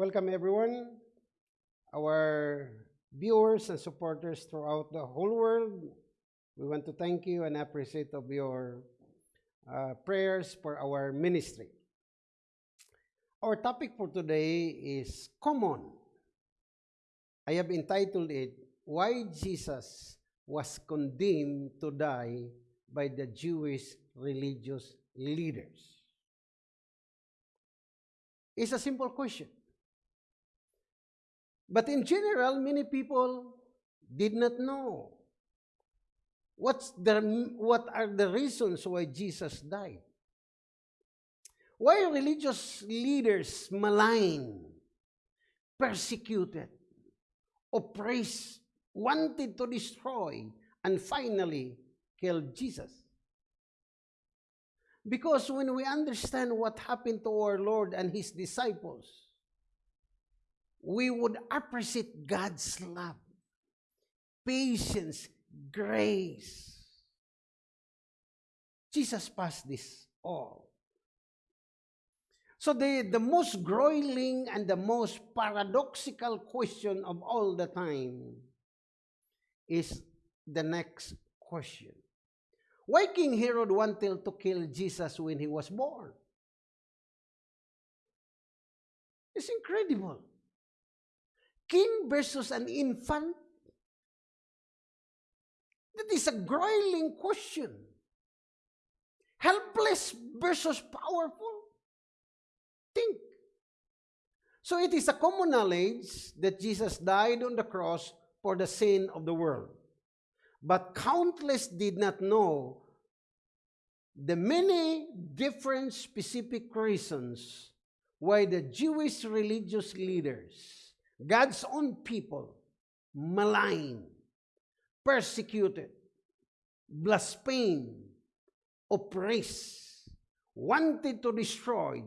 Welcome everyone, our viewers and supporters throughout the whole world. We want to thank you and appreciate of your uh, prayers for our ministry. Our topic for today is common. I have entitled it, Why Jesus Was Condemned to Die by the Jewish Religious Leaders. It's a simple question. But in general, many people did not know what's the, what are the reasons why Jesus died. Why religious leaders maligned, persecuted, oppressed, wanted to destroy, and finally killed Jesus? Because when we understand what happened to our Lord and His disciples, we would appreciate God's love, patience, grace. Jesus passed this all. So the, the most groiling and the most paradoxical question of all the time is the next question. Why King Herod wanted to kill Jesus when he was born? It's incredible. King versus an infant? That is a groiling question. Helpless versus powerful? Think. So it is a common knowledge that Jesus died on the cross for the sin of the world. But countless did not know the many different specific reasons why the Jewish religious leaders, God's own people, maligned, persecuted, blasphemed, oppressed, wanted to destroy,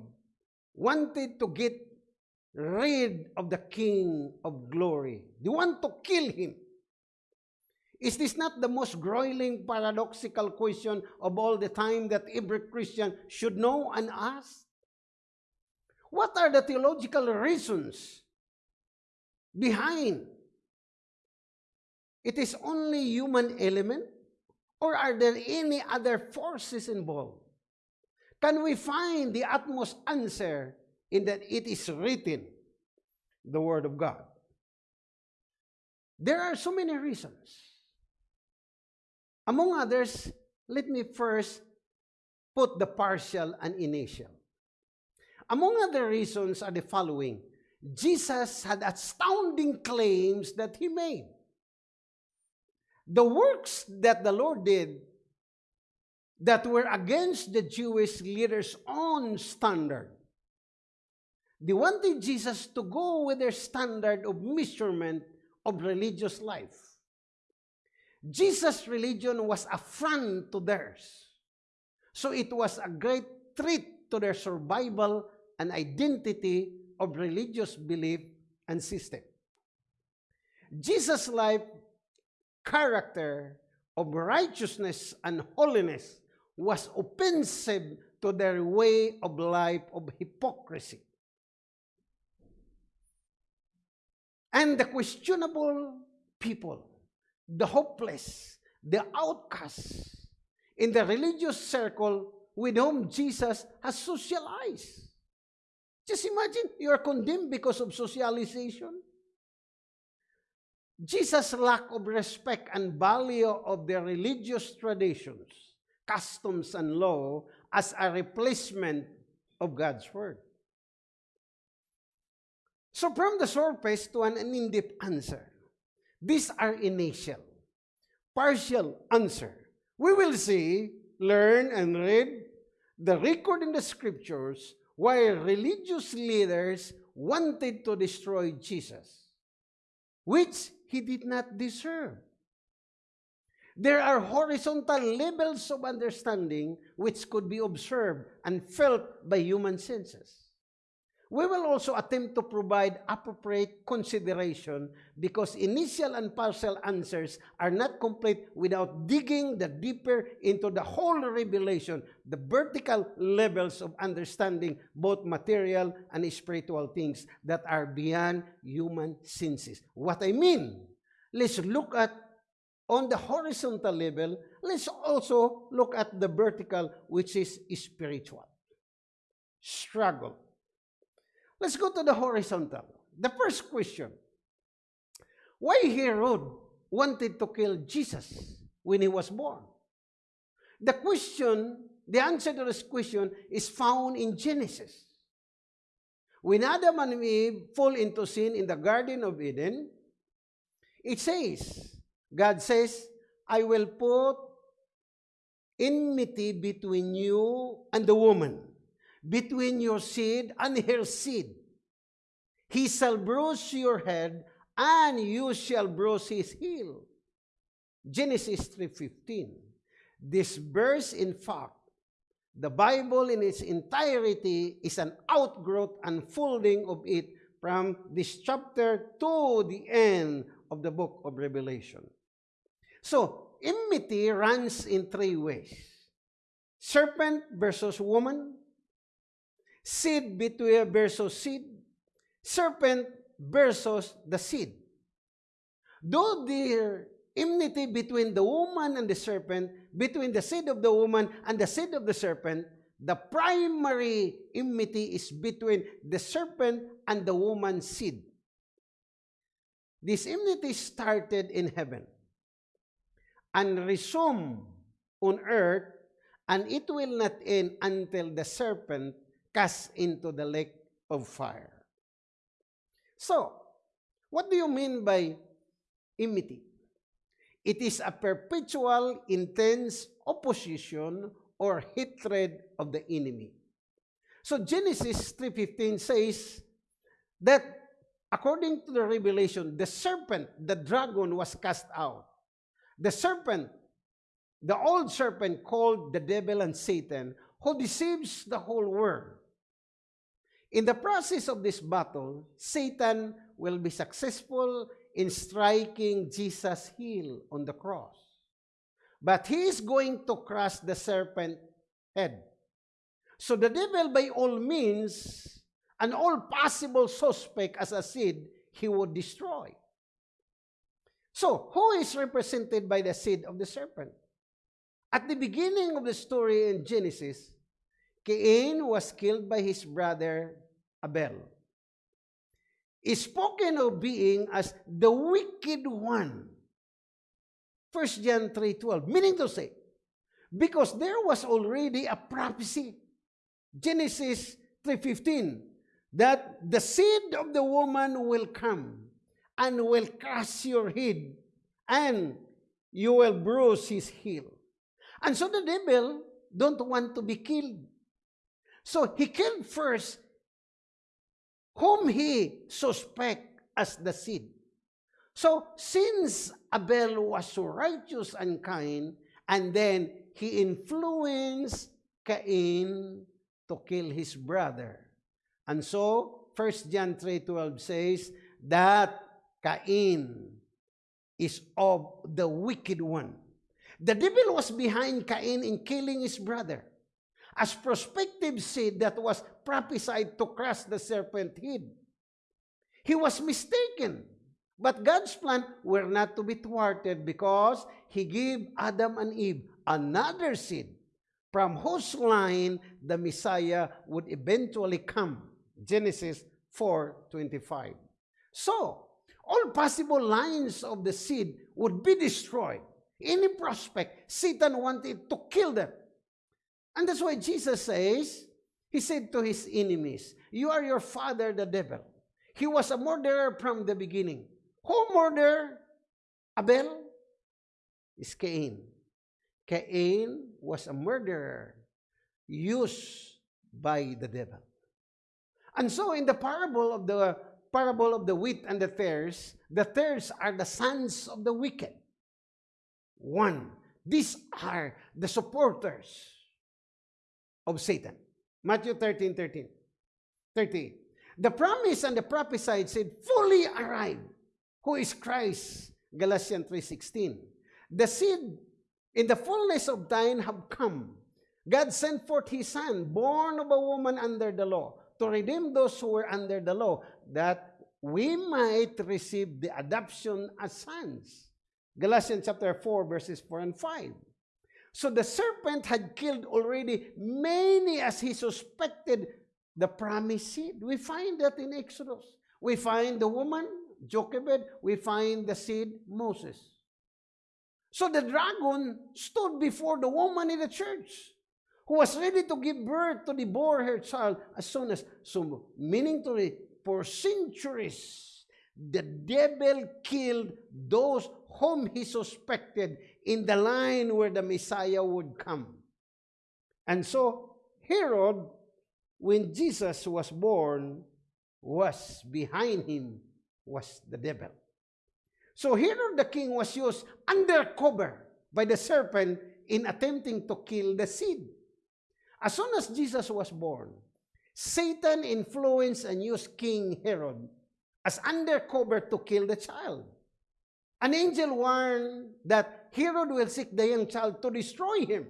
wanted to get rid of the King of glory. They want to kill him. Is this not the most groiling paradoxical question of all the time that every Christian should know and ask? What are the theological reasons behind? It is only human element or are there any other forces involved? Can we find the utmost answer in that it is written, the Word of God? There are so many reasons. Among others, let me first put the partial and initial. Among other reasons are the following. Jesus had astounding claims that he made. The works that the Lord did that were against the Jewish leaders' own standard. They wanted Jesus to go with their standard of measurement of religious life. Jesus' religion was a front to theirs. So it was a great threat to their survival and identity of religious belief and system. Jesus' life, character of righteousness and holiness was offensive to their way of life of hypocrisy. And the questionable people the hopeless, the outcasts in the religious circle with whom Jesus has socialized. Just imagine you are condemned because of socialization. Jesus' lack of respect and value of the religious traditions, customs, and law as a replacement of God's Word. So from the surface to an in-depth answer, These are initial. Partial answer. We will see, learn, and read the record in the scriptures why religious leaders wanted to destroy Jesus, which he did not deserve. There are horizontal levels of understanding which could be observed and felt by human senses. We will also attempt to provide appropriate consideration because initial and partial answers are not complete without digging the deeper into the whole revelation, the vertical levels of understanding both material and spiritual things that are beyond human senses. What I mean, let's look at on the horizontal level, let's also look at the vertical, which is spiritual. Struggle. Let's go to the horizontal. The first question Why Herod wanted to kill Jesus when he was born? The question, the answer to this question is found in Genesis. When Adam and Eve fall into sin in the Garden of Eden, it says, God says, I will put enmity between you and the woman, between your seed and her seed. He shall bruise your head, and you shall bruise his heel. Genesis 3.15. This verse, in fact, the Bible in its entirety is an outgrowth unfolding of it from this chapter to the end of the book of Revelation. So, enmity runs in three ways. Serpent versus woman, seed between versus seed, serpent versus the seed. Though there enmity between the woman and the serpent, between the seed of the woman and the seed of the serpent, the primary enmity is between the serpent and the woman's seed. This enmity started in heaven and resume on earth, and it will not end until the serpent cast into the lake of fire. So, what do you mean by enmity? It is a perpetual, intense opposition or hatred of the enemy. So Genesis 3.15 says that according to the revelation, the serpent, the dragon was cast out. The serpent, the old serpent called the devil and Satan, who deceives the whole world. In the process of this battle, Satan will be successful in striking Jesus' heel on the cross. But he is going to crush the serpent head. So the devil, by all means, and all possible suspect as a seed, he would destroy. So, who is represented by the seed of the serpent? At the beginning of the story in Genesis, Cain was killed by his brother Abel. Is spoken of being as the wicked one. 1 John 3.12, meaning to say, because there was already a prophecy, Genesis 3.15, that the seed of the woman will come and will crush your head, and you will bruise his heel. And so the devil don't want to be killed. So he killed first whom he suspect as the seed. So since Abel was so righteous and kind, and then he influenced Cain to kill his brother. And so 1 John 3.12 says that Cain is of the wicked one. The devil was behind Cain in killing his brother. As prospective seed that was prophesied to crush the serpent head. He was mistaken. But God's plan were not to be thwarted because He gave Adam and Eve another seed from whose line the Messiah would eventually come. Genesis 4.25 So, all possible lines of the seed would be destroyed. Any prospect, Satan wanted to kill them. And that's why Jesus says, He said to His enemies, You are your father, the devil. He was a murderer from the beginning. Who murdered Abel? Is Cain. Cain was a murderer used by the devil. And so in the parable of the parable of the wheat and the tares, the tares are the sons of the wicked. One, these are the supporters of Satan. Matthew 13, 13. 30. The promise and the prophesied said, fully arrived. Who is Christ? Galatians 3.16. The seed in the fullness of time have come. God sent forth his son, born of a woman under the law, to redeem those who were under the law, that we might receive the adoption as sons. Galatians chapter 4, verses 4 and 5. So the serpent had killed already many as he suspected the promised seed. We find that in Exodus. We find the woman, Jochebed. We find the seed, Moses. So the dragon stood before the woman in the church who was ready to give birth to the devour her child as soon as, so meaning to for centuries, the devil killed those whom he suspected in the line where the Messiah would come. And so Herod, when Jesus was born, was behind him was the devil. So Herod the king was used undercover by the serpent in attempting to kill the seed. As soon as Jesus was born, Satan influenced and used King Herod as undercover to kill the child. An angel warned that Herod will seek the young child to destroy him.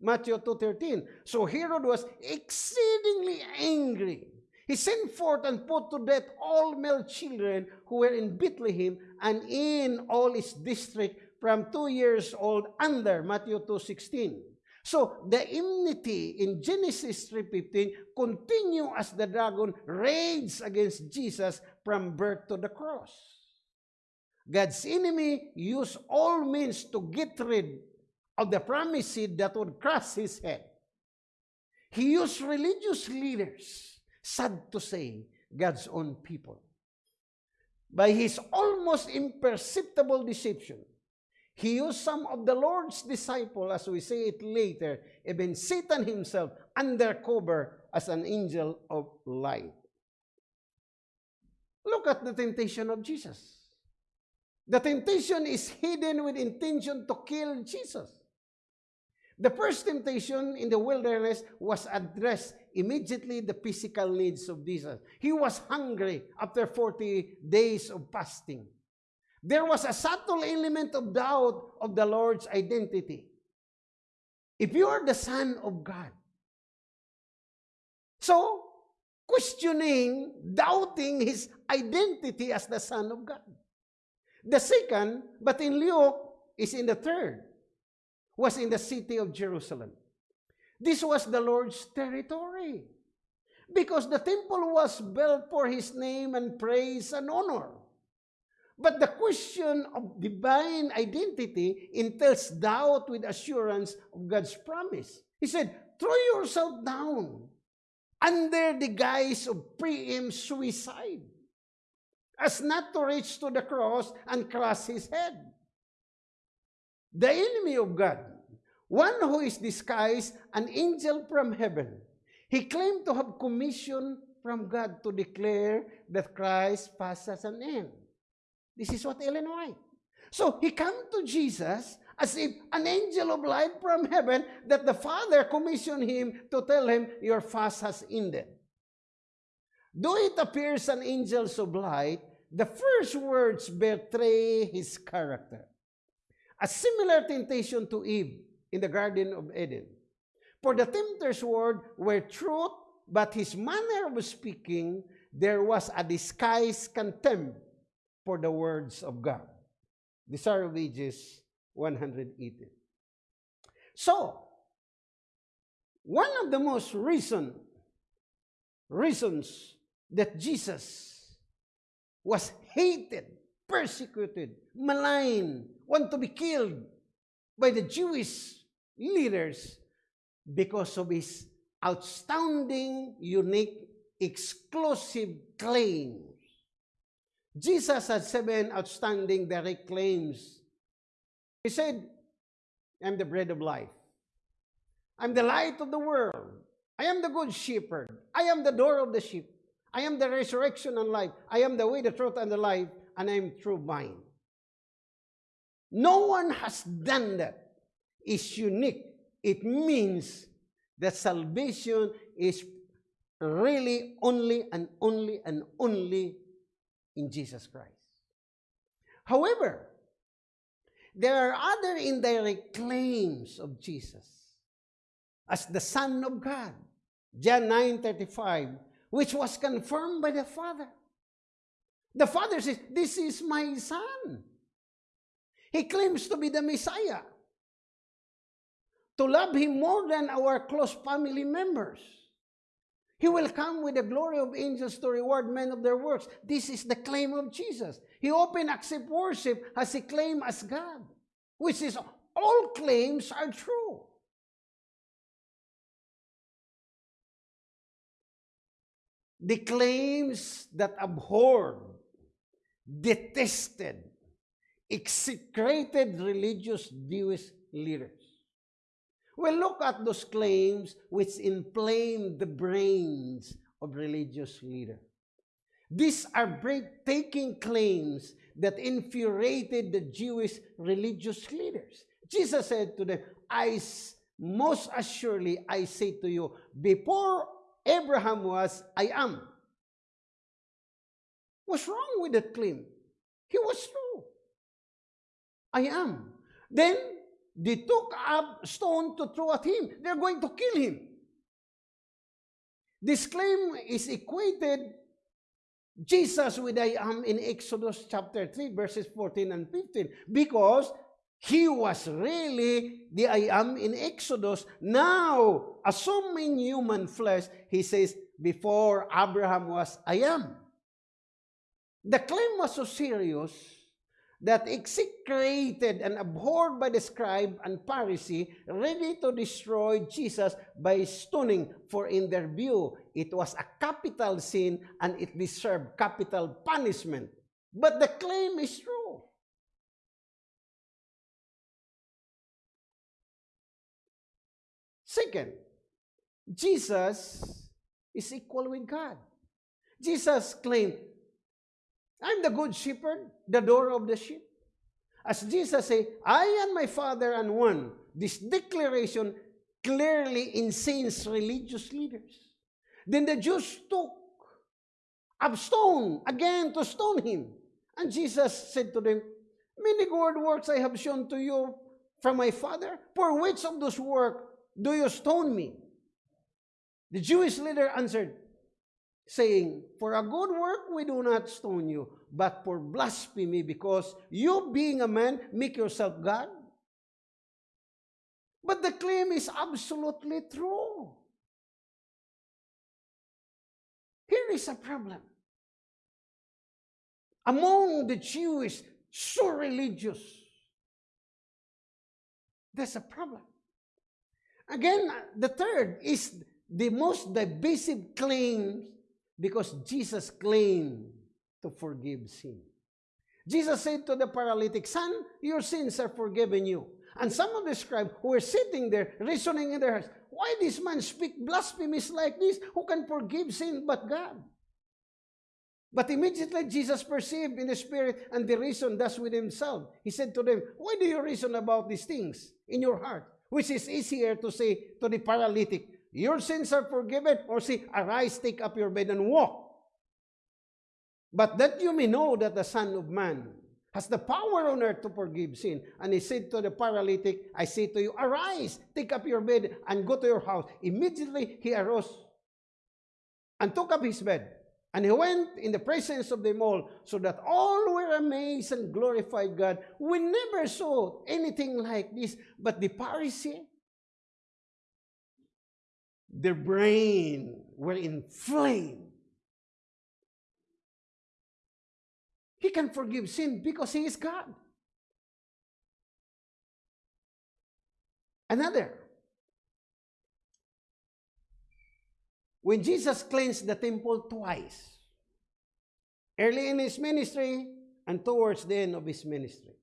Matthew 2.13. So Herod was exceedingly angry. He sent forth and put to death all male children who were in Bethlehem and in all its district from two years old under Matthew 2.16. So the enmity in Genesis 3.15 continue as the dragon raged against Jesus from birth to the cross. God's enemy used all means to get rid of the promised seed that would crush his head. He used religious leaders, sad to say, God's own people. By his almost imperceptible deception, he used some of the Lord's disciple, as we say it later, even Satan himself, undercover as an angel of light. Look at the temptation of Jesus. The temptation is hidden with intention to kill Jesus. The first temptation in the wilderness was addressed immediately the physical needs of Jesus. He was hungry after 40 days of fasting. There was a subtle element of doubt of the Lord's identity. If you are the Son of God. So, questioning, doubting his identity as the Son of God. The second, but in Luke, is in the third, was in the city of Jerusalem. This was the Lord's territory because the temple was built for his name and praise and honor. But the question of divine identity entails doubt with assurance of God's promise. He said, throw yourself down under the guise of preempt suicide as not to reach to the cross and cross his head. The enemy of God, one who is disguised an angel from heaven, he claimed to have commission from God to declare that Christ passes an end. This is what Ellen White. So he come to Jesus as if an angel of light from heaven that the Father commissioned him to tell him, your fast has ended. Though it appears an angel of light, the first words betray his character. A similar temptation to Eve in the Garden of Eden. For the tempter's word were truth, but his manner of speaking, there was a disguised contempt for the words of God. These are wages 180. So, one of the most reason, reasons that Jesus was hated, persecuted, maligned, want to be killed by the Jewish leaders because of his outstanding, unique, exclusive claim Jesus had seven outstanding direct claims. He said, I'm the bread of life. I'm the light of the world. I am the good shepherd. I am the door of the sheep. I am the resurrection and life. I am the way, the truth, and the life, and I am true vine. No one has done that. It's unique. It means that salvation is really only and only and only in Jesus Christ. However, there are other indirect claims of Jesus as the Son of God. John 9:35, which was confirmed by the Father. The Father says, This is my Son. He claims to be the Messiah. To love Him more than our close family members. He will come with the glory of angels to reward men of their works. This is the claim of Jesus. He open accept worship as he claim as God, which is all claims are true. The claims that abhorred, detested, execrated religious Jewish leaders. Well, look at those claims which inflame the brains of religious leaders. These are breathtaking claims that infuriated the Jewish religious leaders. Jesus said to them, I most assuredly I say to you, before Abraham was, I am. What's wrong with that claim? He was true. I am. Then they took a stone to throw at him. They're going to kill him. This claim is equated Jesus with I am in Exodus chapter 3 verses 14 and 15 because he was really the I am in Exodus. Now, assuming human flesh, he says, before Abraham was I am. The claim was so serious that execrated and abhorred by the scribe and Pharisee, ready to destroy Jesus by stoning, for in their view, it was a capital sin and it deserved capital punishment. But the claim is true. Second, Jesus is equal with God. Jesus claimed, I'm the good shepherd, the door of the sheep. As Jesus said, I and my Father are one. This declaration clearly incensed religious leaders. Then the Jews took a stone again to stone him. And Jesus said to them, Many good works I have shown to you from my Father. For which of those works do you stone me? The Jewish leader answered, saying, For a good work we do not stone you, but for blasphemy, because you being a man make yourself God. But the claim is absolutely true. Here is a problem. Among the Jewish, so religious, there's a problem. Again, uh, the third is the most divisive claim because Jesus claimed to forgive sin. Jesus said to the paralytic, Son, your sins are forgiven you. And some of the scribes who were sitting there, reasoning in their hearts, Why this man speak blasphemies like this? Who can forgive sin but God? But immediately Jesus perceived in the spirit and the reason thus with himself. He said to them, Why do you reason about these things in your heart? Which is easier to say to the paralytic, Your sins are forgiven, or say, Arise, take up your bed and walk. But that you may know that the Son of Man has the power on earth to forgive sin. And he said to the paralytic, I say to you, arise, take up your bed, and go to your house. Immediately he arose and took up his bed. And he went in the presence of them all, so that all were amazed and glorified God. We never saw anything like this. But the Pharisee, their brain were inflamed He can forgive sin because He is God. Another. When Jesus cleansed the temple twice, early in His ministry and towards the end of His ministry,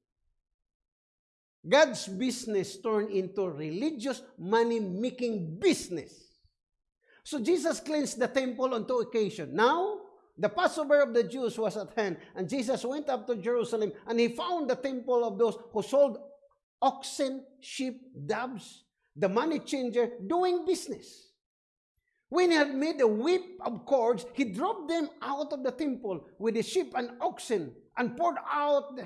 God's business turned into religious money-making business. So Jesus cleansed the temple on two occasions. Now, the Passover of the Jews was at hand, and Jesus went up to Jerusalem, and he found the temple of those who sold oxen, sheep, doves, the money changer, doing business. When he had made a whip of cords, he drove them out of the temple with the sheep and oxen and poured out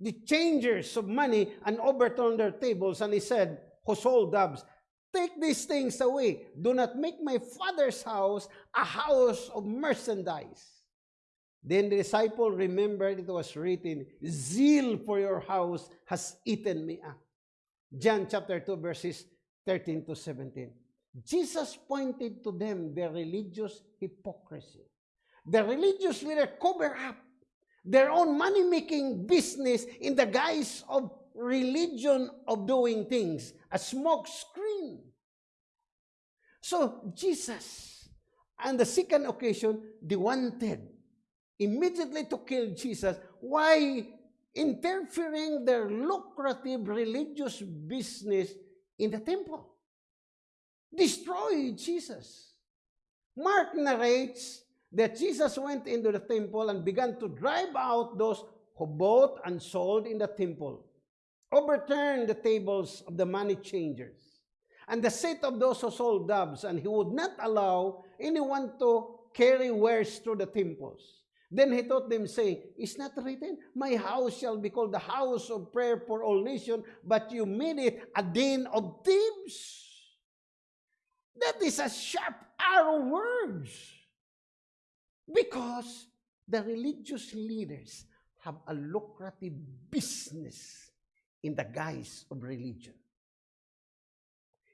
the, changers of money and overturned their tables. And he said, Who sold doves, take these things away. Do not make my father's house a house of merchandise. Then the disciple remembered it was written, Zeal for your house has eaten me up. John chapter 2, verses 13 to 17. Jesus pointed to them their religious hypocrisy. The religious leader cover up their own money-making business in the guise of religion of doing things, a smoke screen. So Jesus, on the second occasion, they wanted immediately to kill Jesus. Why? Interfering their lucrative religious business in the temple destroy Jesus. Mark narrates that Jesus went into the temple and began to drive out those who bought and sold in the temple, overturned the tables of the money changers, and the seat of those who sold doves, and he would not allow anyone to carry wares through the temples. Then he taught them, saying, Is not written, My house shall be called the house of prayer for all nations, but you made it a den of thieves. That is a sharp arrow words. Because the religious leaders have a lucrative business in the guise of religion.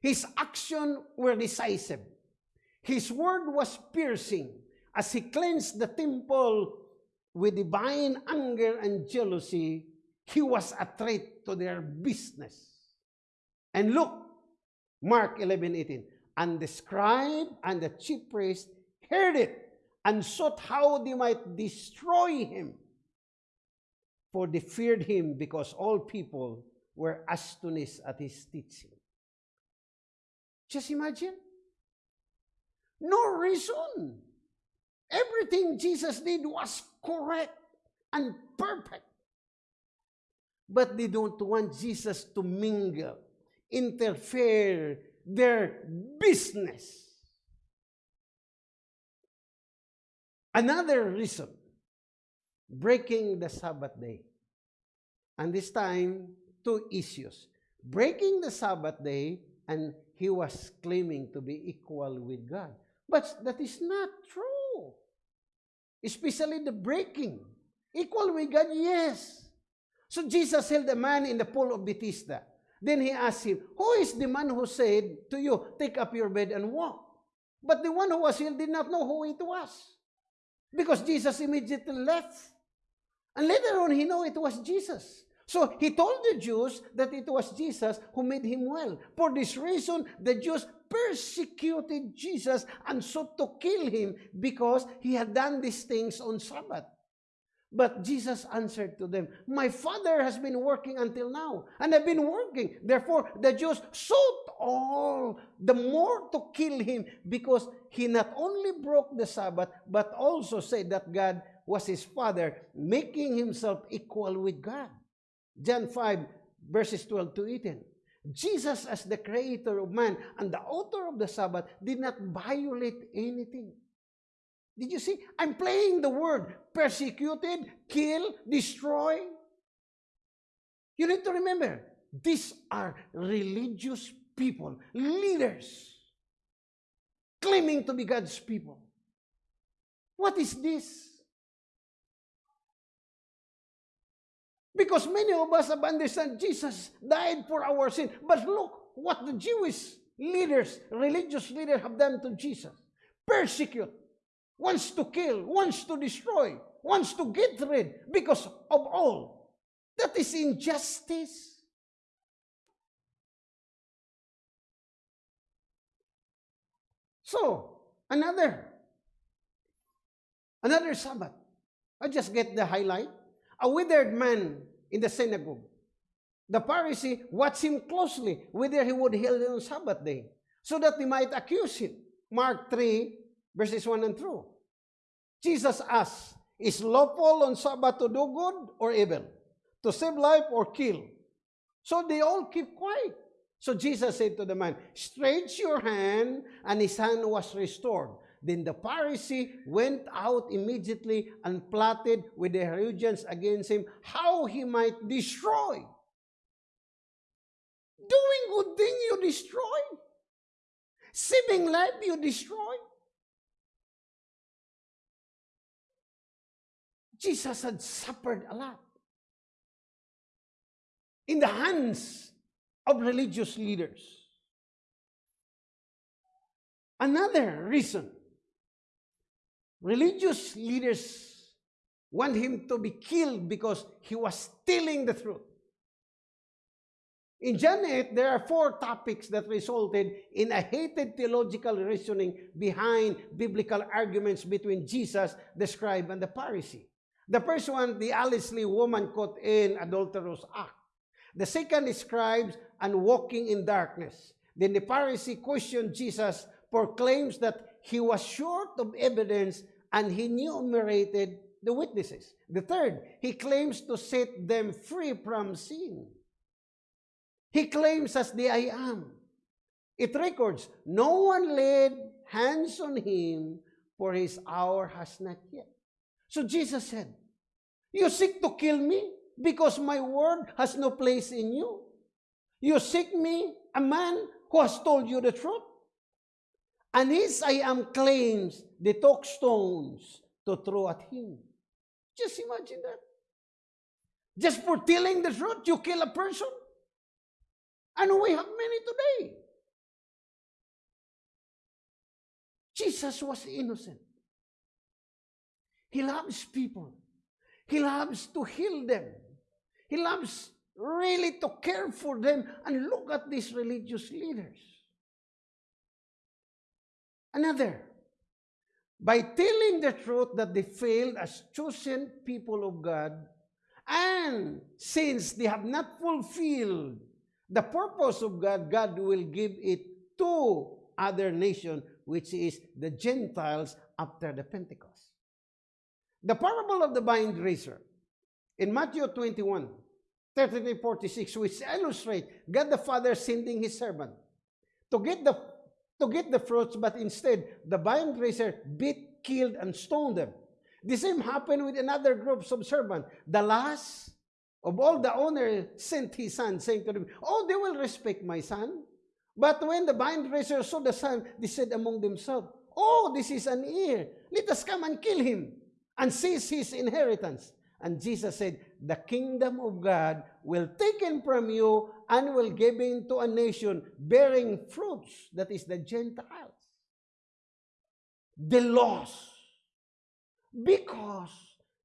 His actions were decisive. His word was piercing as he cleansed the temple with divine anger and jealousy. He was a threat to their business. And look, Mark 11, 18. And the scribe and the chief priest heard it and sought how they might destroy him. For they feared him because all people were astonished at his teaching. Just imagine. No reason. Everything Jesus did was correct and perfect. But they don't want Jesus to mingle, interfere, their business. Another reason, breaking the Sabbath day. And this time, two issues. Breaking the Sabbath day, and he was claiming to be equal with God. But that is not true. Especially the breaking. Equal with God, yes. So Jesus held a man in the pool of Bethesda. Then he asked him, Who is the man who said to you, Take up your bed and walk? But the one who was healed did not know who it was. Because Jesus immediately left. And later on, he knew it was Jesus. So he told the Jews that it was Jesus who made him well. For this reason, the Jews persecuted Jesus and sought to kill him because he had done these things on Sabbath. But Jesus answered to them, My Father has been working until now, and I've been working. Therefore, the Jews sought all the more to kill him because he not only broke the Sabbath, but also said that God was his Father, making himself equal with God. John 5, verses 12 to 18. Jesus, as the creator of man and the author of the Sabbath, did not violate anything. Did you see? I'm playing the word persecuted, kill, destroy. You need to remember, these are religious people, leaders, claiming to be God's people. What is this? Because many of us have understood Jesus died for our sin. But look what the Jewish leaders, religious leaders have done to Jesus. Persecute, wants to kill, wants to destroy, wants to get rid because of all. That is injustice. So, another, another Sabbath. I just get the highlight. A withered man in the synagogue. The Pharisee watched him closely whether he would heal on Sabbath day so that they might accuse him. Mark 3, verses 1 and 2. Jesus asked, Is lawful on Sabbath to do good or evil? To save life or kill? So they all keep quiet. So Jesus said to the man, Stretch your hand, and his hand was restored. Then the Pharisee went out immediately and plotted with the Herodians against him how he might destroy. Doing good thing you destroy. Saving life you destroy. Jesus had suffered a lot in the hands of religious leaders. Another reason religious leaders want him to be killed because he was telling the truth. In John 8, there are four topics that resulted in a hated theological reasoning behind biblical arguments between Jesus, the scribe, and the Pharisee. The first one, the Alice Lee woman caught in adulterous act. The second is scribes and walking in darkness. Then the Pharisee questioned Jesus for claims that he was short of evidence and he enumerated the witnesses. The third, he claims to set them free from sin. He claims as the I am. It records, no one laid hands on him, for his hour has not yet. So Jesus said, You seek to kill me because my word has no place in you. You seek me, a man who has told you the truth. And his I am claims they took stones to throw at him. Just imagine that. Just for telling the truth, you kill a person. And we have many today. Jesus was innocent. He loves people. He loves to heal them. He loves really to care for them. And look at these religious leaders. Another, by telling the truth that they failed as chosen people of God, and since they have not fulfilled the purpose of God, God will give it to other nation, which is the Gentiles after the Pentecost. The parable of the vine dresser in Matthew 21, 33, 46, which illustrate God the Father sending his servant to get the to get the fruits, but instead the vine dresser beat, killed, and stoned them. The same happened with another group of servants. The last of all the owner sent his son, saying to them, Oh, they will respect my son. But when the vine dresser saw the son, they said among themselves, Oh, this is an heir. Let us come and kill him and seize his inheritance. And Jesus said, the kingdom of God will taken from you and will given to a nation bearing fruits, that is the Gentiles. The lost. Because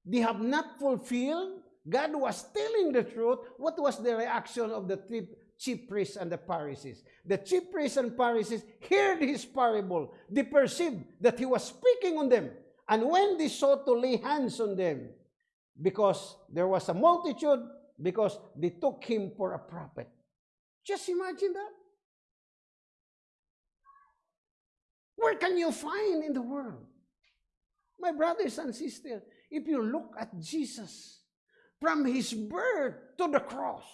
they have not fulfilled, God was telling the truth. What was the reaction of the chief priests and the Pharisees? The chief priests and Pharisees heard his parable. They perceived that he was speaking on them. And when they sought to lay hands on them, because there was a multitude, because they took him for a prophet. Just imagine that. Where can you find in the world? My brothers and sisters, if you look at Jesus from his birth to the cross,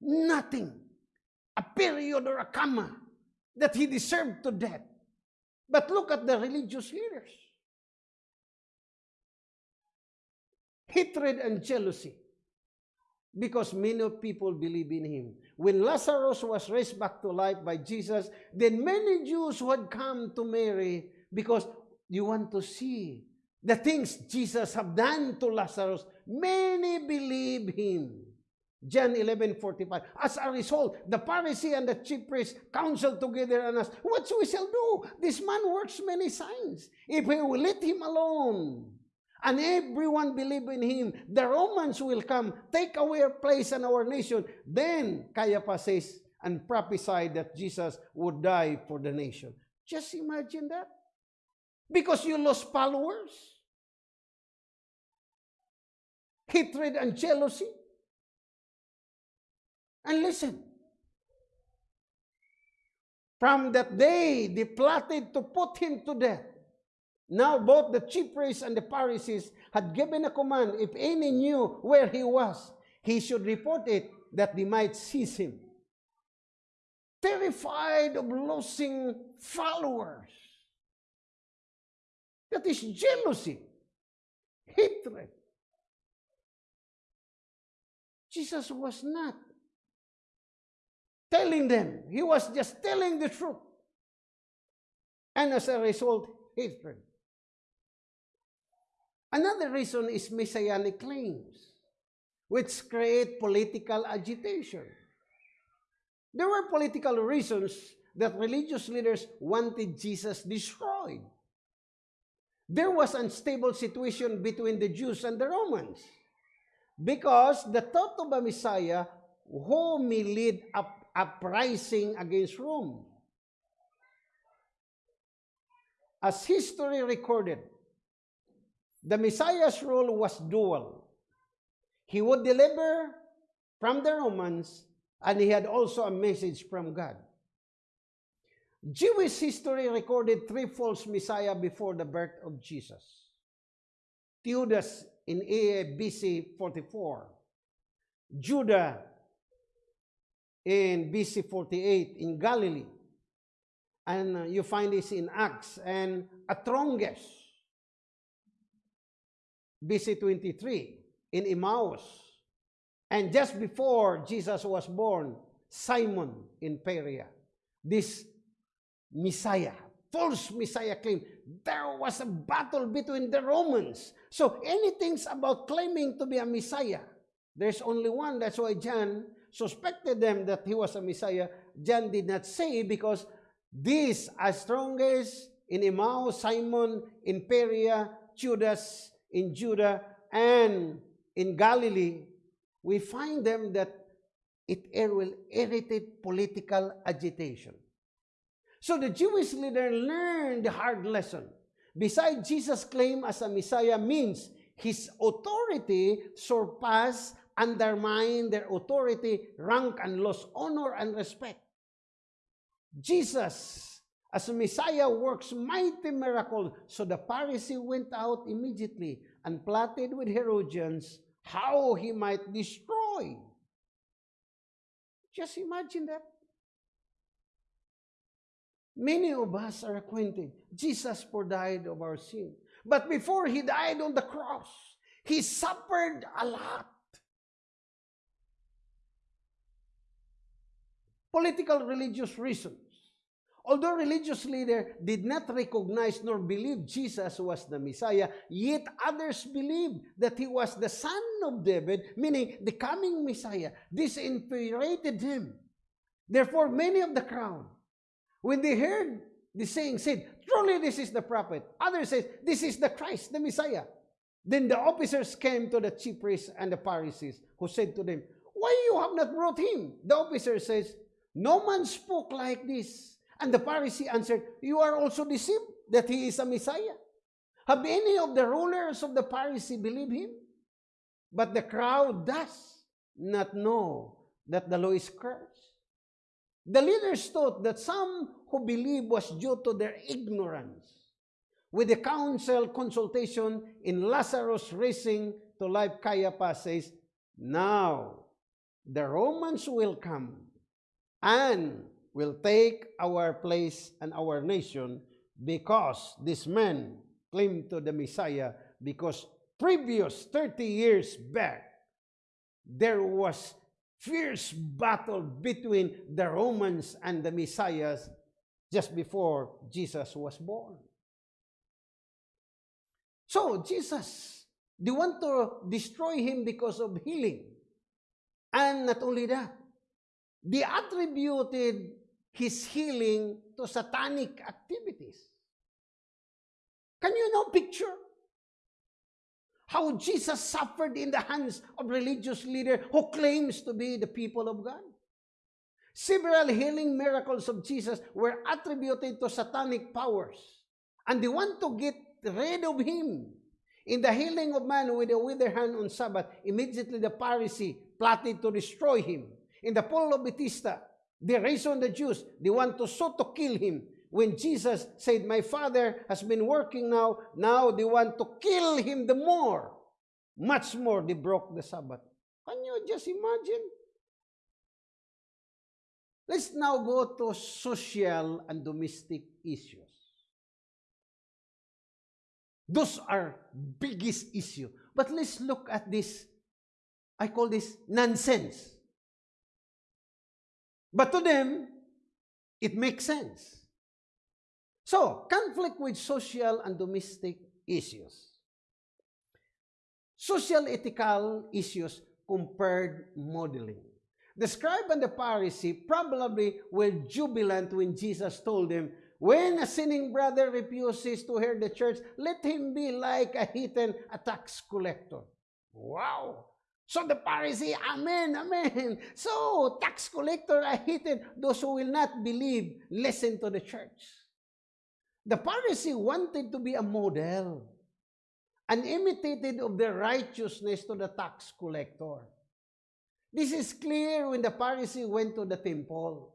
nothing, a period or a comma that he deserved to death. But look at the religious leaders. Hatred and jealousy because many people believe in him. When Lazarus was raised back to life by Jesus, then many Jews who had come to Mary because you want to see the things Jesus have done to Lazarus, many believe him. John 11, 45. As a result, the Pharisee and the chief priest counseled together and asked, What we shall do? This man works many signs. If we will let him alone, and everyone believe in him. The Romans will come, take away our place and our nation. Then Caiaphas says and prophesied that Jesus would die for the nation. Just imagine that. Because you lost followers. Hatred and jealousy. And listen, from that day they plotted to put him to death. Now both the chief priests and the Pharisees had given a command, if any knew where he was, he should report it that they might seize him. terrified of losing followers. That is jealousy, hatred. Jesus was not telling them. He was just telling the truth. And as a result, hatred. Another reason is messianic claims, which create political agitation. There were political reasons that religious leaders wanted Jesus destroyed. There was unstable situation between the Jews and the Romans because the thought of a Messiah who may lead up uprising against Rome. As history recorded, the Messiah's role was dual. He would deliver from the Romans, and he had also a message from God. Jewish history recorded three false Messiah before the birth of Jesus. Theudas in AD BC 44, Judah in BC 48 in Galilee, and uh, you find this in Acts, and Atronges, BC 23 in Emmaus, and just before Jesus was born, Simon in Perea. This Messiah, false Messiah claim. There was a battle between the Romans. So anything's about claiming to be a Messiah. There's only one. That's why John suspected them that he was a Messiah. John did not say because these as strongest in Emmaus, Simon in Perea, Judas in Judah, and in Galilee, we find them that it will irritate political agitation. So the Jewish leader learned the hard lesson. Besides, Jesus' claim as a Messiah means his authority surpassed, undermined their authority, rank, and lost honor and respect. Jesus, as Messiah, works mighty miracles. So the Pharisee went out immediately and plotted with Herodians how he might destroy. Just imagine that. Many of us are acquainted. Jesus for died of our sin. But before he died on the cross, he suffered a lot. Political religious reasons. Although religious leaders did not recognize nor believe Jesus was the Messiah, yet others believed that he was the son of David, meaning the coming Messiah. This infuriated him. Therefore, many of the crowd When they heard the saying, said, Truly this is the prophet. Others said, This is the Christ, the Messiah. Then the officers came to the chief priests and the Pharisees, who said to them, Why you have not brought him? The officer says, No man spoke like this. And the Pharisee answered, You are also deceived that he is a Messiah. Have any of the rulers of the Pharisee believed him? But the crowd does not know that the law is cursed. The leaders thought that some who believed was due to their ignorance. With the council consultation in Lazarus raising to life, Caiaphas says, Now the Romans will come and will take our place and our nation because this man claimed to the Messiah because previous 30 years back there was fierce battle between the Romans and the Messiahs just before Jesus was born. So, Jesus, they want to destroy him because of healing. And not only that, they attributed his healing to satanic activities. Can you now picture how Jesus suffered in the hands of religious leader who claims to be the people of God. Several healing miracles of Jesus were attributed to satanic powers, and they want to get rid of him. In the healing of man with a withered hand on Sabbath, immediately the Pharisee plotted to destroy him. In the pool of Bethesda, they raised on the Jews. They want to so to kill him when Jesus said, My Father has been working now, now they want to kill him the more. Much more, they broke the Sabbath. Can you just imagine? Let's now go to social and domestic issues. Those are biggest issue. But let's look at this. I call this nonsense. But to them, it makes sense. So, conflict with social and domestic issues. Social ethical issues compared modeling. The scribe and the Pharisee probably were jubilant when Jesus told them, When a sinning brother refuses to hear the church, let him be like a heathen, a tax collector. Wow! So the Pharisee, Amen, Amen. So, tax collector, a heathen, those who will not believe, listen to the church. The Pharisee wanted to be a model, an imitated of the righteousness to the tax collector. This is clear when the Pharisee went to the temple.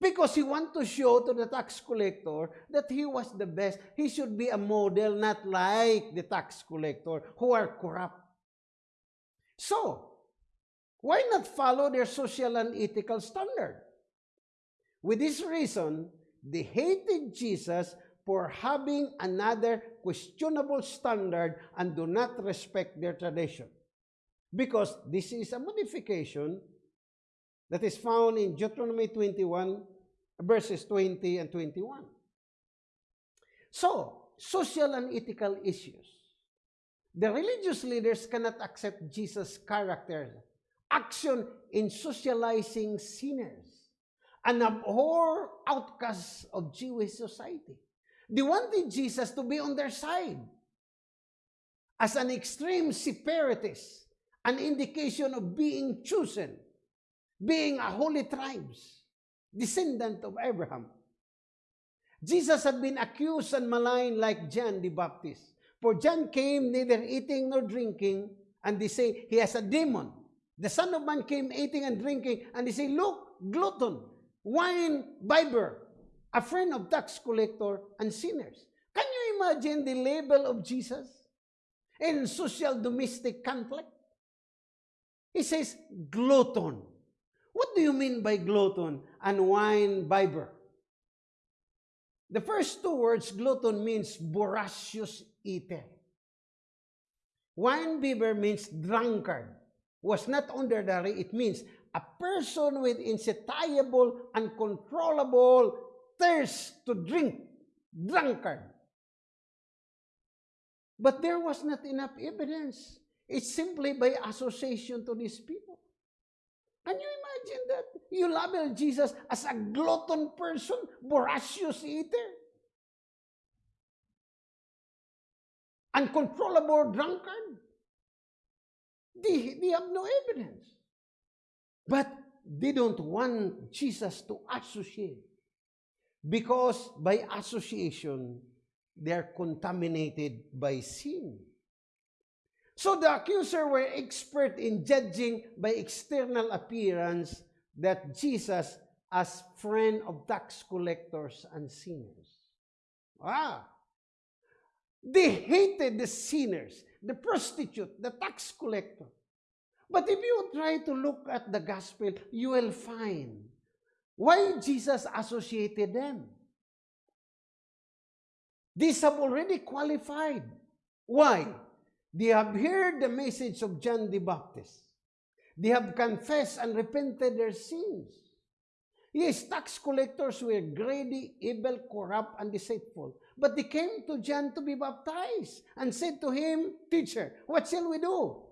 Because he wanted to show to the tax collector that he was the best. He should be a model, not like the tax collector who are corrupt. So, why not follow their social and ethical standard? With this reason, they hated Jesus for having another questionable standard and do not respect their tradition. Because this is a modification that is found in Deuteronomy 21, verses 20 and 21. So, social and ethical issues. The religious leaders cannot accept Jesus' character, action in socializing sinners, and abhor outcasts of Jewish society. They wanted Jesus to be on their side as an extreme separatist an indication of being chosen, being a holy tribes, descendant of Abraham. Jesus had been accused and maligned like John the Baptist. For John came neither eating nor drinking, and they say he has a demon. The Son of Man came eating and drinking, and they say, Look, glutton, wine bibber, a friend of tax collector and sinners. Can you imagine the label of Jesus in social domestic conflict? He says, glutton. What do you mean by glutton and wine bibber? The first two words, glutton, means voracious eater. Wine bibber means drunkard. Was not underdary, it means a person with insatiable, uncontrollable thirst to drink, drunkard. But there was not enough evidence It's simply by association to these people. Can you imagine that? You label Jesus as a glutton person, voracious eater, uncontrollable drunkard. They, they have no evidence. But they don't want Jesus to associate because by association, they are contaminated by sin. So the accuser were expert in judging by external appearance that Jesus as friend of tax collectors and sinners. Ah! They hated the sinners, the prostitute, the tax collector. But if you try to look at the gospel, you will find why Jesus associated them. These have already qualified. Why? They have heard the message of John the Baptist. They have confessed and repented their sins. Yes, tax collectors were greedy, evil, corrupt, and deceitful. But they came to John to be baptized and said to him, Teacher, what shall we do?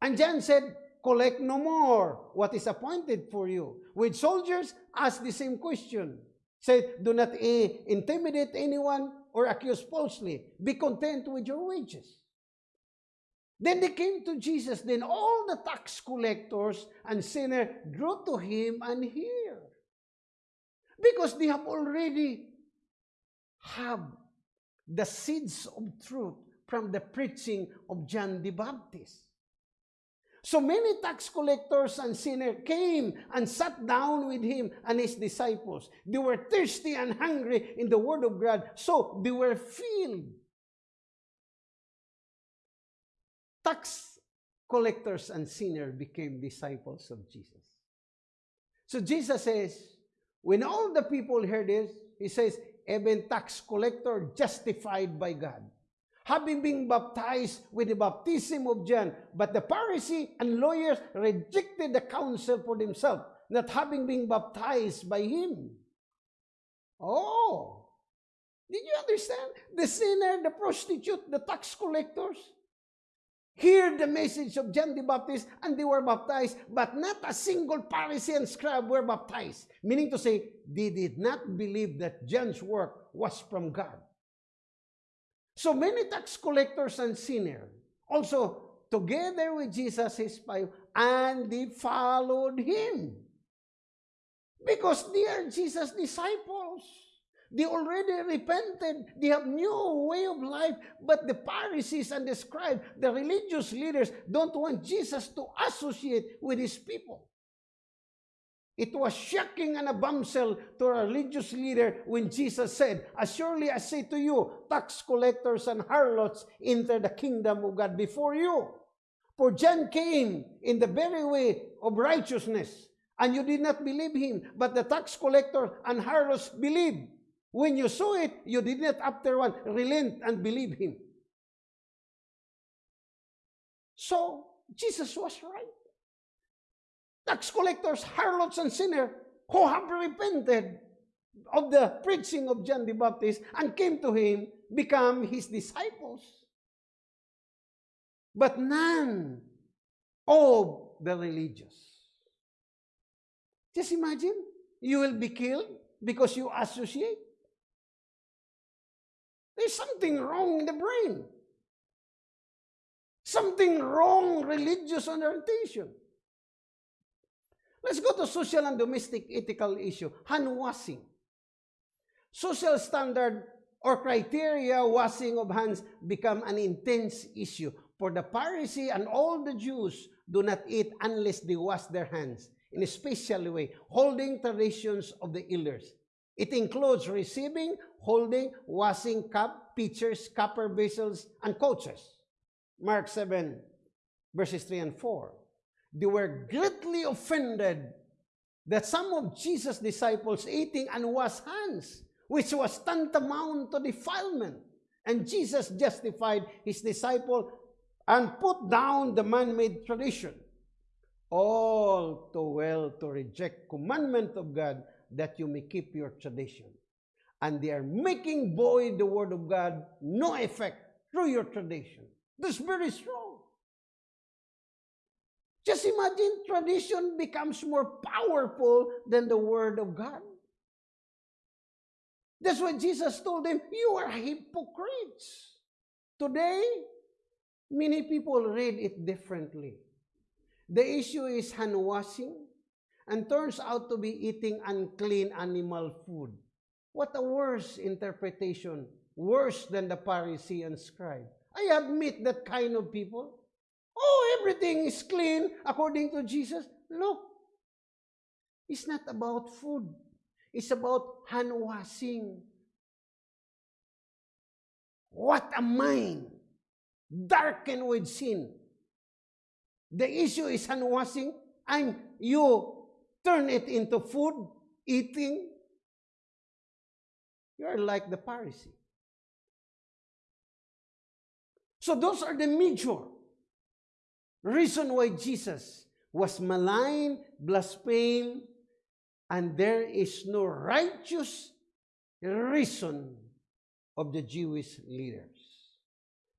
And John said, Collect no more what is appointed for you. With soldiers, ask the same question. Said, Do not intimidate anyone or accuse falsely. Be content with your wages. Then they came to Jesus. Then all the tax collectors and sinners drew to him and hear. Because they have already have the seeds of truth from the preaching of John the Baptist. So many tax collectors and sinners came and sat down with him and his disciples. They were thirsty and hungry in the Word of God, so they were filled tax collectors and sinners became disciples of Jesus. So Jesus says, when all the people heard this, he says, even tax collector justified by God, having been baptized with the baptism of John, but the Pharisee and lawyers rejected the counsel for themselves, not having been baptized by him. Oh, did you understand? The sinner, the prostitute, the tax collectors, hear the message of John the Baptist and they were baptized, but not a single Pharisee and scribe were baptized. Meaning to say, they did not believe that John's work was from God. So many tax collectors and sinners also together with Jesus his five, and they followed him. Because they are Jesus' disciples. They already repented. They have new way of life. But the Pharisees and the scribes, the religious leaders, don't want Jesus to associate with his people. It was shocking and a bombshell to a religious leader when Jesus said, As surely I say to you, tax collectors and harlots enter the kingdom of God before you. For John came in the very way of righteousness, and you did not believe him, but the tax collectors and harlots believed. When you saw it, you did not after one relent and believe him. So, Jesus was right. Tax collectors, harlots, and sinners who have repented of the preaching of John the Baptist and came to him become his disciples. But none of the religious. Just imagine, you will be killed because you associate. There's something wrong in the brain. Something wrong religious orientation. Let's go to social and domestic ethical issue. Hand washing. Social standard or criteria washing of hands become an intense issue. For the Pharisee and all the Jews do not eat unless they wash their hands in a special way, holding traditions of the elders. It includes receiving, holding, washing cup, pitchers, copper vessels, and couches. Mark 7, verses 3 and 4. They were greatly offended that some of Jesus' disciples eating unwashed hands, which was tantamount to defilement. And Jesus justified his disciple and put down the man-made tradition. All too well to reject commandment of God that you may keep your tradition. And they are making void the word of God no effect through your tradition. That's very strong. Just imagine tradition becomes more powerful than the word of God. That's why Jesus told them, You are hypocrites. Today, many people read it differently. The issue is hand washing and turns out to be eating unclean animal food. What a worse interpretation, worse than the Pharisee and scribe. I admit that kind of people. Oh, everything is clean according to Jesus. Look, it's not about food. It's about hand washing. What a mind darkened with sin. The issue is hand washing, and you turn it into food, eating, you're like the Pharisee. So those are the major reason why Jesus was maligned, blasphemed, and there is no righteous reason of the Jewish leaders.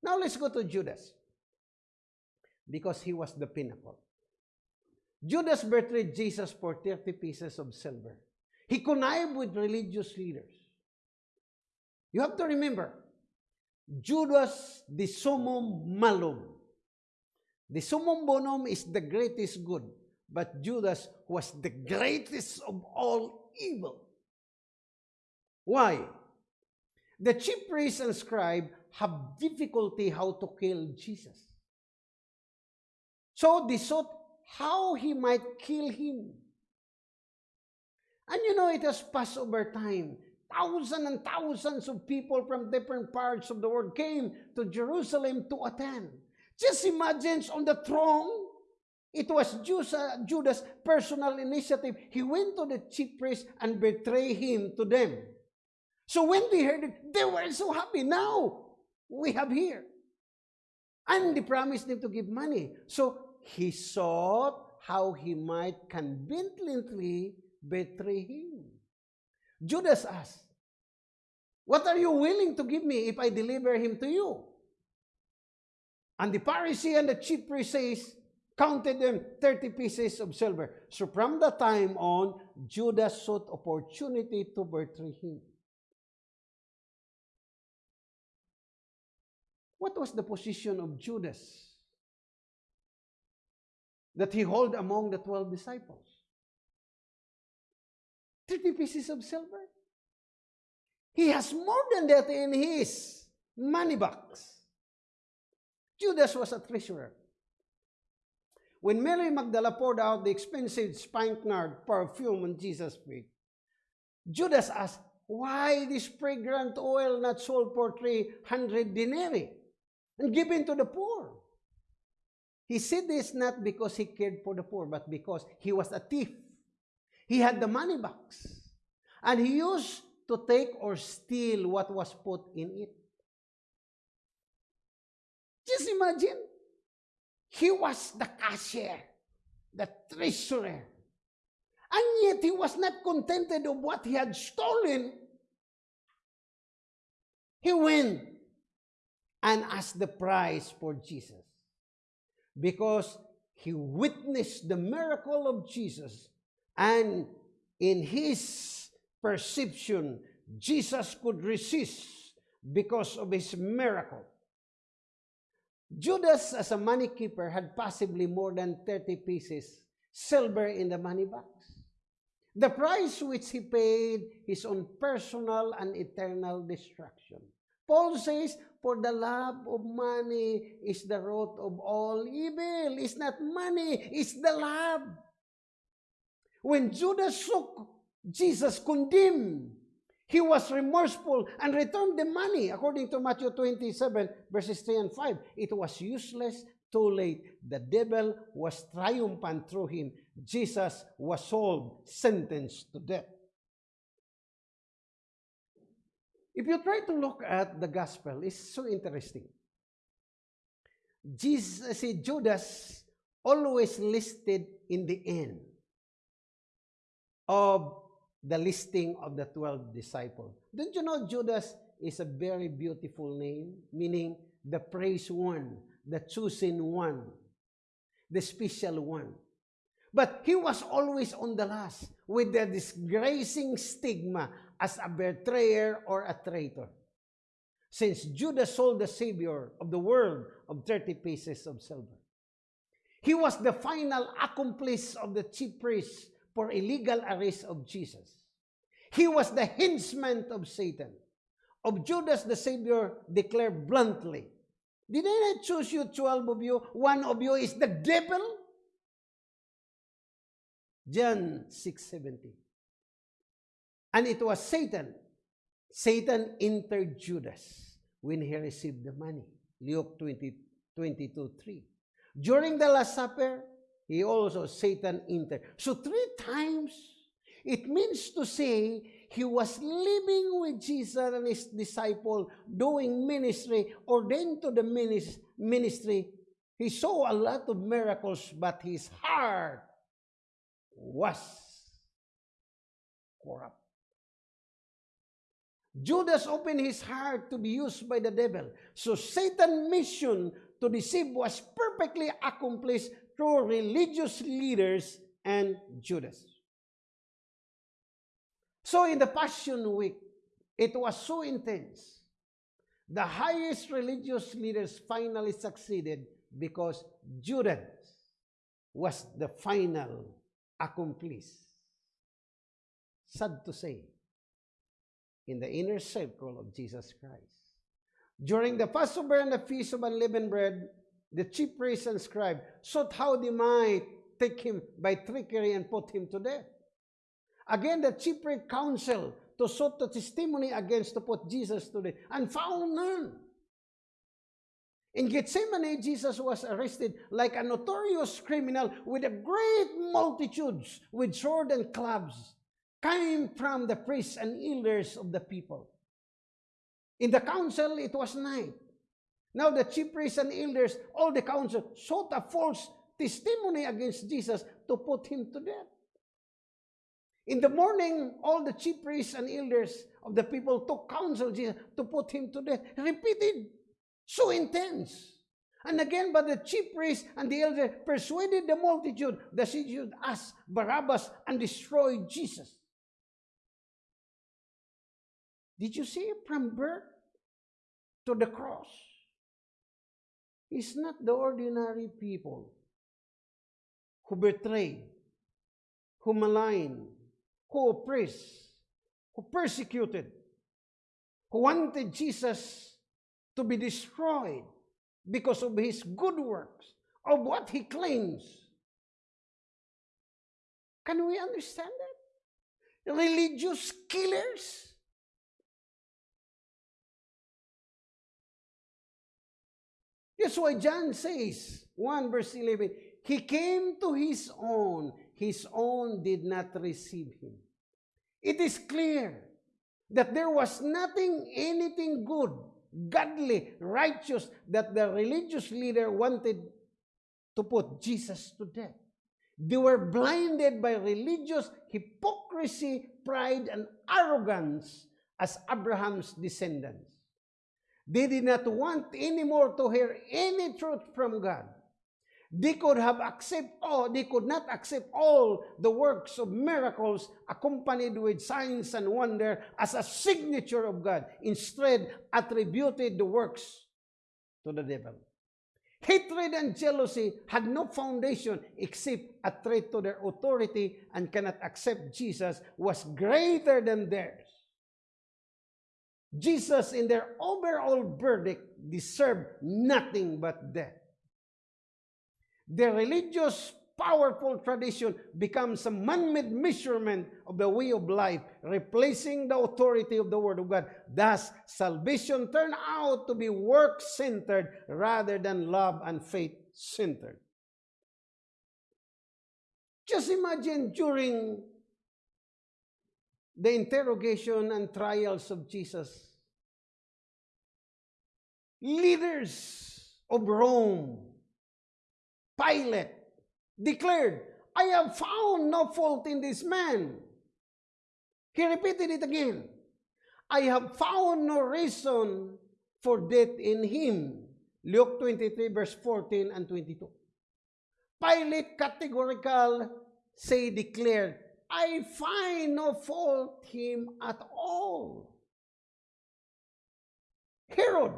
Now let's go to Judas. Because he was the pinnacle. Judas betrayed Jesus for 30 pieces of silver. He connived with religious leaders. You have to remember, Judas the summum malum. The summum bonum is the greatest good, but Judas was the greatest of all evil. Why? The chief priests and scribe have difficulty how to kill Jesus. So they sought how he might kill him. And you know, it has passed over time. Thousands and thousands of people from different parts of the world came to Jerusalem to attend. Just imagine on the throne, It was Judas- uh, Judas' personal initiative. He went to the chief priest and betrayed him to them. So when they heard it, they were so happy. Now we have here. And they promised him to give money. So he sought how he might conveniently betray him. Judas asked, What are you willing to give me if I deliver him to you? And the Pharisee and the chief priest says, counted them 30 pieces of silver. So from that time on, Judas sought opportunity to betray him. What was the position of Judas that he held among the 12 disciples? 30 pieces of silver. He has more than that in his money box. Judas was a treasurer. When Mary Magdala poured out the expensive spikenard perfume on Jesus' feet, Judas asked, Why this fragrant oil not sold for 300 denarii and given to the poor? He said this not because he cared for the poor, but because he was a thief. He had the money box. And he used to take or steal what was put in it. Just imagine. He was the cashier, the treasurer. And yet he was not contented of what he had stolen. He went and asked the price for Jesus. Because he witnessed the miracle of Jesus. And in his perception, Jesus could resist because of his miracle. Judas, as a money keeper, had possibly more than 30 pieces silver in the money box. The price which he paid his own personal and eternal destruction. Paul says, For the love of money is the root of all evil. It's not money, it's the love. When Judas took Jesus condemned He was remorseful and returned the money, according to Matthew 27, verses 3 and 5. It was useless, too late. The devil was triumphant through him. Jesus was sold, sentenced to death. If you try to look at the gospel, it's so interesting. Jesus, see, Judas always listed in the end of the listing of the 12 disciples. Don't you know Judas is a very beautiful name, meaning the praised one, the chosen one, the special one. But he was always on the last with the disgracing stigma as a betrayer or a traitor. Since Judas sold the Savior of the world of 30 pieces of silver. He was the final accomplice of the chief priests for illegal arrest of Jesus. He was the henchman of Satan. Of Judas the Savior declared bluntly, Did I not choose you, 12 of you? One of you is the devil? John 6.70 And it was Satan. Satan entered Judas when he received the money. Luke 20, 22, 3. During the Last Supper, he also, Satan entered. So three times, it means to say, he was living with Jesus and his disciple, doing ministry, ordained to the ministry. He saw a lot of miracles, but his heart was corrupt. Judas opened his heart to be used by the devil. So Satan's mission to deceive was perfectly accomplished through religious leaders and Judas. So in the Passion Week, it was so intense. The highest religious leaders finally succeeded because Judas was the final accomplice. Sad to say, in the inner circle of Jesus Christ. During the Passover and the Feast of Unleavened Bread, the chief priests and scribe sought how they might take him by trickery and put him to death. Again, the chief priest counsel to sought the testimony against to put Jesus to death and found none. In Gethsemane, Jesus was arrested like a notorious criminal with a great multitudes with sword and clubs came from the priests and elders of the people. In the council, it was night. Now the chief priests and elders, all the council, sought a false testimony against Jesus to put him to death. In the morning, all the chief priests and elders of the people took counsel Jesus to put him to death. Repeated So intense. And again, but the chief priests and the elders persuaded the multitude that she should ask Barabbas and destroy Jesus. Did you see from birth to the cross? It's not the ordinary people who betray, who malign, who oppress, who persecuted, who wanted Jesus to be destroyed because of his good works, of what he claims. Can we understand that? Religious killers. That's why John says, 1 verse 11, He came to His own, His own did not receive Him. It is clear that there was nothing, anything good godly, righteous, that the religious leader wanted to put Jesus to death. They were blinded by religious hypocrisy, pride, and arrogance as Abraham's descendants. They did not want anymore to hear any truth from God. They could have accept all, they could not accept all the works of miracles accompanied with signs and wonder as a signature of God. Instead, attributed the works to the devil. Hatred and jealousy had no foundation except a threat to their authority and cannot accept Jesus was greater than theirs. Jesus, in their overall verdict, deserved nothing but death. The religious powerful tradition becomes a man-made measurement of the way of life, replacing the authority of the Word of God. Thus, salvation turned out to be work-centered rather than love and faith-centered. Just imagine during the interrogation and trials of Jesus, leaders of Rome Pilate declared, I have found no fault in this man. He repeated it again. I have found no reason for death in him. Luke 23 verse 14 and 22. Pilate categorical say declared, I find no fault him at all. Herod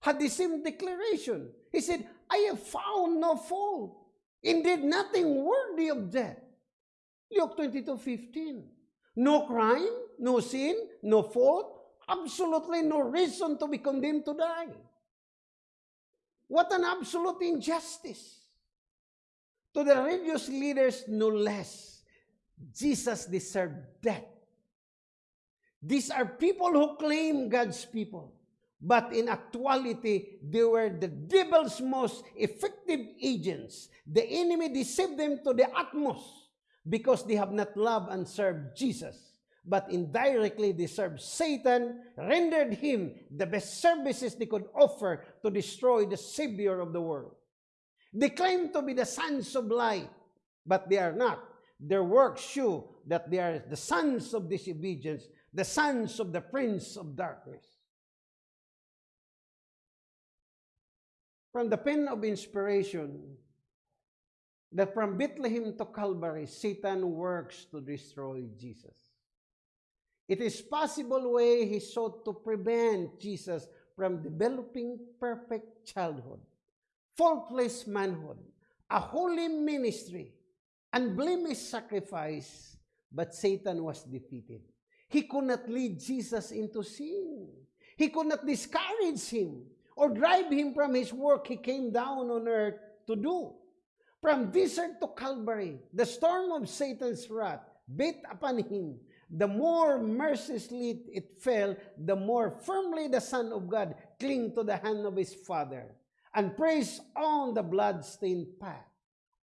had the same declaration. He said, I have found no fault. Indeed, nothing worthy of death. Luke 22, 15. No crime, no sin, no fault, absolutely no reason to be condemned to die. What an absolute injustice. To the religious leaders, no less, Jesus deserved death. These are people who claim God's people. But in actuality, they were the devil's most effective agents. The enemy deceived them to the utmost because they have not loved and served Jesus. But indirectly, they served Satan, rendered him the best services they could offer to destroy the Savior of the world. They claim to be the sons of light, but they are not. Their works show that they are the sons of disobedience, the sons of the prince of darkness. from the pen of inspiration that from Bethlehem to Calvary, Satan works to destroy Jesus. It is possible way he sought to prevent Jesus from developing perfect childhood, faultless manhood, a holy ministry, blameless sacrifice, but Satan was defeated. He could not lead Jesus into sin. He could not discourage him or drive him from his work he came down on earth to do. From desert to Calvary, the storm of Satan's wrath beat upon him, the more mercilessly it fell, the more firmly the Son of God clung to the hand of his Father and pressed on the blood-stained path.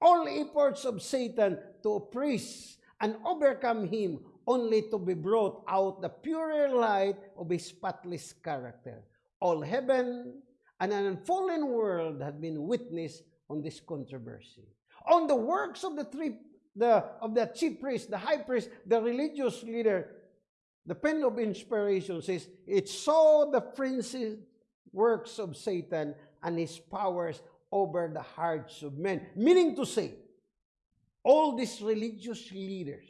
All efforts of Satan to oppress and overcome him only to be brought out the purer light of his spotless character. All heaven and an unfallen world had been witness on this controversy. On the works of the three the of the chief priest, the high priest, the religious leader, the pen of inspiration says, it saw the prince's works of Satan and his powers over the hearts of men. Meaning to say, all these religious leaders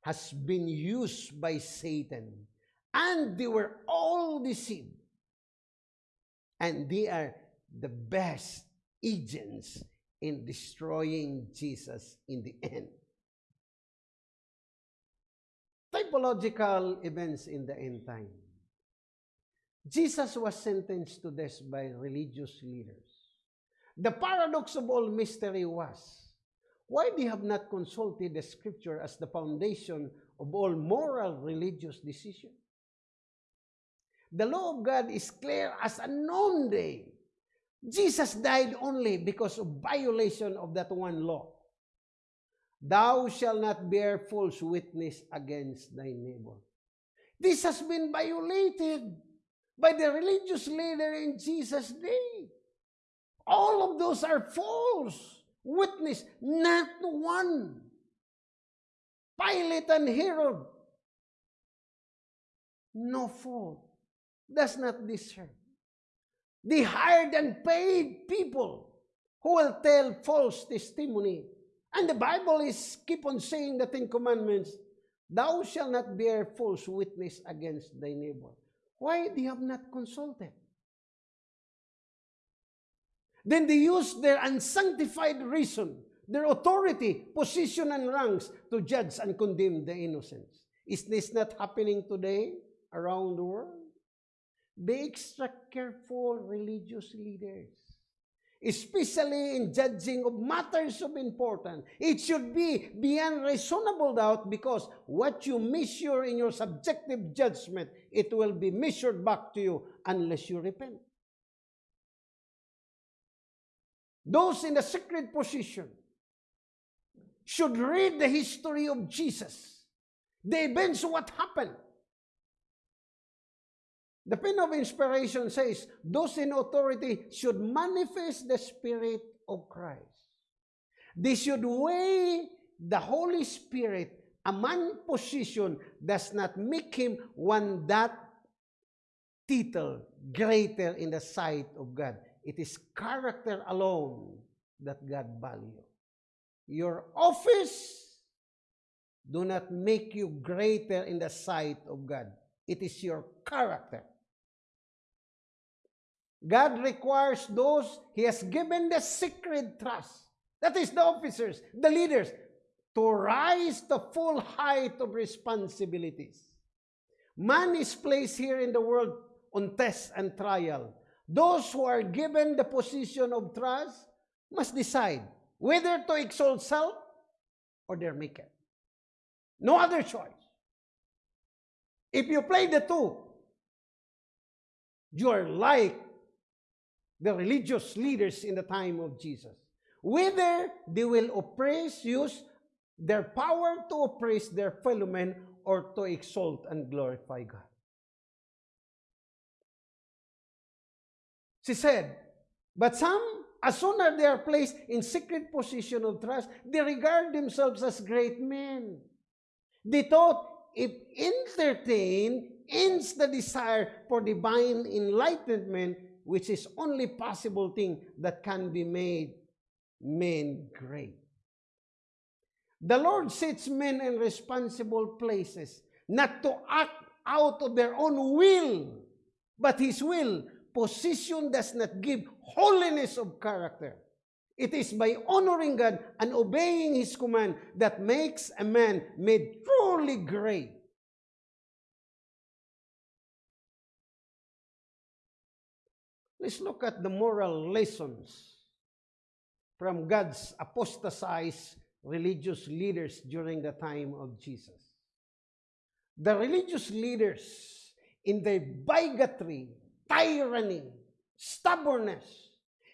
has been used by Satan and they were all deceived. And they are the best agents in destroying Jesus in the end. Typological events in the end time. Jesus was sentenced to death by religious leaders. The paradox of all mystery was, why they have not consulted the scripture as the foundation of all moral religious decisions? The law of God is clear as a noonday. Jesus died only because of violation of that one law. Thou shalt not bear false witness against thy neighbor. This has been violated by the religious leader in Jesus' day. All of those are false witness, not one. Pilate and Herod, no fault, does not deserve. They hired and paid people who will tell false testimony. And the Bible is keep on saying the Ten Commandments, Thou shalt not bear false witness against thy neighbor. Why they have not consulted? Then they use their unsanctified reason, their authority, position, and ranks to judge and condemn the innocents. Is this not happening today around the world? Be extra careful, religious leaders. Especially in judging of matters of importance. It should be beyond reasonable doubt because what you measure in your subjective judgment, it will be measured back to you unless you repent. Those in the secret position should read the history of Jesus, the events of what happened, The pen of inspiration says, those in authority should manifest the Spirit of Christ. They should weigh the Holy Spirit. A man position does not make him one that title greater in the sight of God. It is character alone that God value. Your office do not make you greater in the sight of God. It is your character. God requires those He has given the secret trust. That is the officers, the leaders, to rise to full height of responsibilities. Man is placed here in the world on test and trial. Those who are given the position of trust must decide whether to exalt self or their maker. No other choice. If you play the two, you are like the religious leaders in the time of Jesus. Whether they will oppress, use their power to oppress their fellow men or to exalt and glorify God. She said, But some, as soon as they are placed in secret position of trust, they regard themselves as great men. They thought if entertain ends the desire for divine enlightenment, which is only possible thing that can be made men great. The Lord sets men in responsible places, not to act out of their own will, but His will. Position does not give holiness of character. It is by honoring God and obeying His command that makes a man made truly great. Let's look at the moral lessons from God's apostatized religious leaders during the time of Jesus. the religious leaders in their bigotry, tyranny, stubbornness,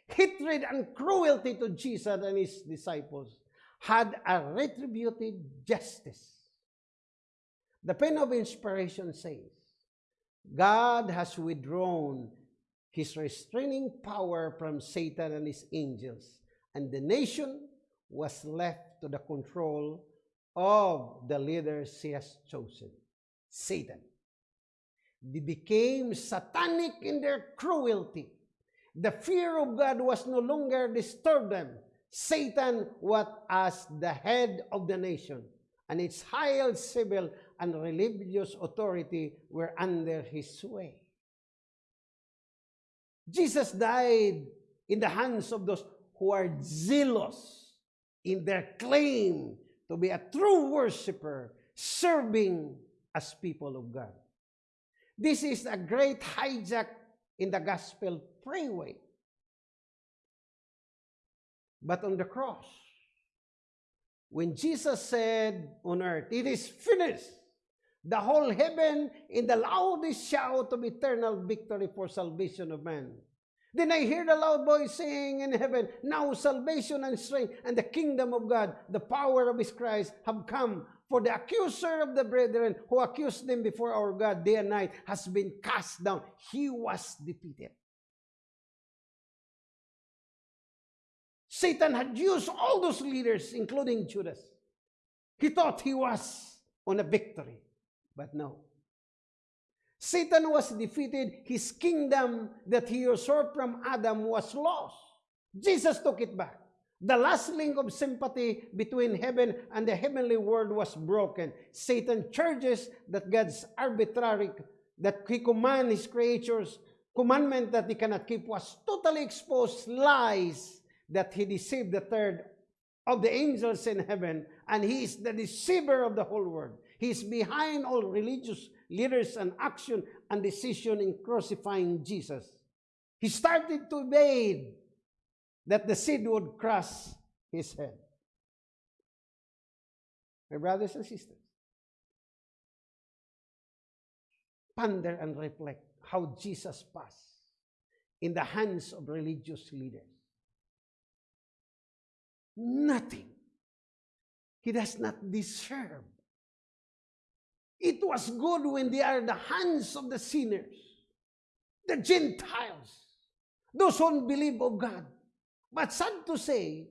hatred, and cruelty to Jesus and his disciples had a retributive justice. The pen of inspiration says, God has withdrawn his restraining power from Satan and his angels, and the nation was left to the control of the leaders he has chosen, Satan. They became satanic in their cruelty. The fear of God was no longer disturbed them. Satan was as the head of the nation, and its high civil and religious authority were under his sway. Jesus died in the hands of those who are zealous in their claim to be a true worshiper, serving as people of God. This is a great hijack in the gospel freeway. But on the cross, when Jesus said on earth, It is finished, the whole heaven in the loudest shout of eternal victory for salvation of man. Then I hear the loud voice saying in heaven, Now salvation and strength and the kingdom of God, the power of his Christ, have come. For the accuser of the brethren who accused them before our God day and night has been cast down. He was defeated. Satan had used all those leaders, including Judas. He thought he was on a victory, but no. Satan was defeated. His kingdom that he usurped from Adam was lost. Jesus took it back. The last link of sympathy between heaven and the heavenly world was broken. Satan charges that God's arbitrary, that he command his creatures, commandment that he cannot keep was totally exposed lies that he deceived the third of the angels in heaven, and he is the deceiver of the whole world. He is behind all religious leaders and action and decision in crucifying Jesus. He started to evade that the seed would crush his head. My brothers and sisters, ponder and reflect how Jesus passed in the hands of religious leaders. Nothing. He does not deserve It was good when they are the hands of the sinners, the Gentiles, those who don't believe of God. But sad to say,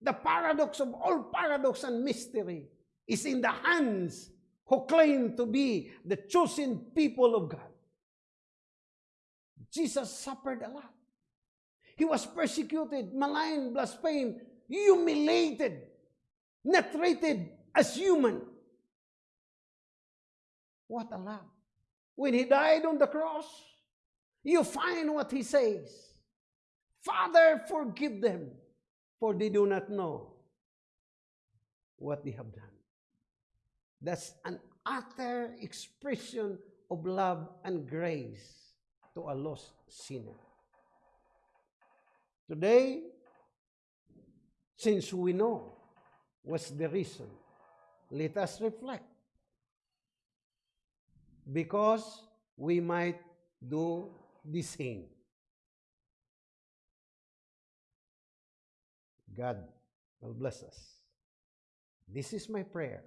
the paradox of all paradox and mystery is in the hands who claim to be the chosen people of God. Jesus suffered a lot. He was persecuted, maligned, blasphemed, humiliated, not treated as human. What a love. When he died on the cross, you find what he says Father, forgive them, for they do not know what they have done. That's an utter expression of love and grace to a lost sinner. Today, since we know what's the reason, let us reflect because we might do the same. God will bless us. This is my prayer